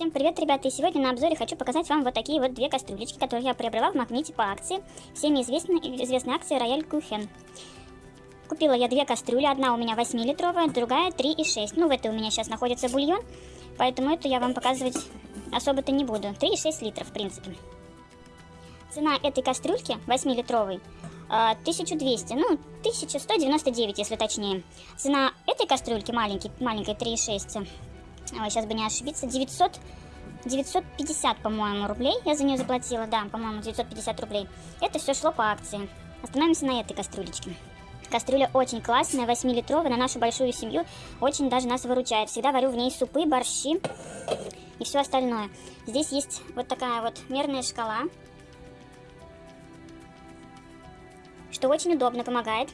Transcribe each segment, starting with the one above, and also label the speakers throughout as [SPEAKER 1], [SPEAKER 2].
[SPEAKER 1] Всем привет, ребята! И сегодня на обзоре хочу показать вам вот такие вот две кастрюлечки, которые я приобрела в Магните по акции. Всеми известной, известной акции Рояль Кухен. Купила я две кастрюли, одна у меня 8-литровая, другая 3,6. Ну, в этой у меня сейчас находится бульон, поэтому эту я вам показывать особо-то не буду. 3,6 литров, в принципе. Цена этой кастрюльки 8-литровой 1200, ну, 1199, если точнее. Цена этой кастрюльки маленькой, маленькой 3,6 Ой, сейчас бы не ошибиться, 900, 950, по-моему, рублей я за нее заплатила, да, по-моему, 950 рублей. Это все шло по акции. Остановимся на этой кастрюлечке. Кастрюля очень классная, 8-литровая, на нашу большую семью очень даже нас выручает. Всегда варю в ней супы, борщи и все остальное. Здесь есть вот такая вот мерная шкала, что очень удобно, помогает.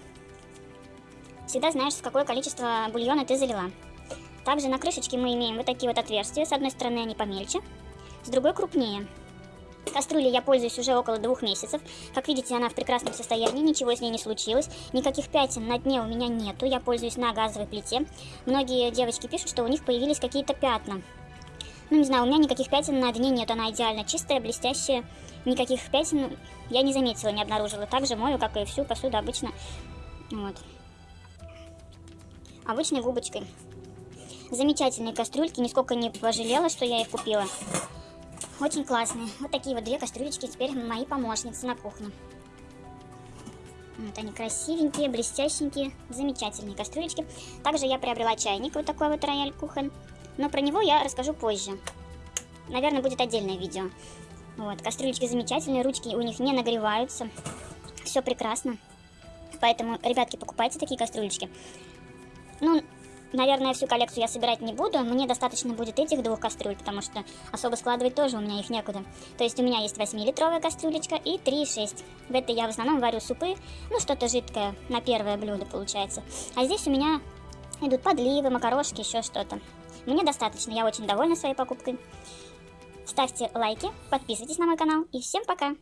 [SPEAKER 1] Всегда знаешь, с какое количество бульона ты залила. Также на крышечке мы имеем вот такие вот отверстия. С одной стороны они помельче, с другой крупнее. Кастрюлей я пользуюсь уже около двух месяцев. Как видите, она в прекрасном состоянии, ничего с ней не случилось. Никаких пятен на дне у меня нету, я пользуюсь на газовой плите. Многие девочки пишут, что у них появились какие-то пятна. Ну, не знаю, у меня никаких пятен на дне нет, она идеально чистая, блестящая. Никаких пятен я не заметила, не обнаружила. Так же мою, как и всю посуду обычно. Вот. Обычной губочкой. Замечательные кастрюльки, нисколько не пожалела, что я их купила. Очень классные. Вот такие вот две кастрюлечки теперь мои помощницы на кухне. Вот они красивенькие, блестященькие, замечательные кастрюлечки. Также я приобрела чайник, вот такой вот Рояль Кухен. Но про него я расскажу позже. Наверное, будет отдельное видео. Вот, кастрюлечки замечательные, ручки у них не нагреваются. Все прекрасно. Поэтому, ребятки, покупайте такие кастрюлечки. Ну, Наверное, всю коллекцию я собирать не буду, мне достаточно будет этих двух кастрюль, потому что особо складывать тоже у меня их некуда. То есть у меня есть 8-литровая кастрюлечка и 3,6. В этой я в основном варю супы, ну что-то жидкое на первое блюдо получается. А здесь у меня идут подливы, макарошки, еще что-то. Мне достаточно, я очень довольна своей покупкой. Ставьте лайки, подписывайтесь на мой канал и всем пока!